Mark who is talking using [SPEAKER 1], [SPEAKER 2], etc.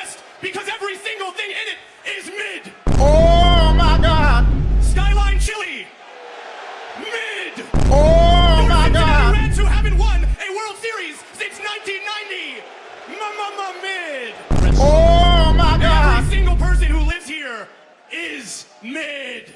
[SPEAKER 1] West because every single thing in it is mid.
[SPEAKER 2] Oh my God.
[SPEAKER 1] Skyline Chili, mid.
[SPEAKER 2] Oh my
[SPEAKER 1] Cincinnati
[SPEAKER 2] God.
[SPEAKER 1] Reds who haven't won a World Series since 1990. mama mid.
[SPEAKER 2] Oh my God.
[SPEAKER 1] Every single person who lives here is mid.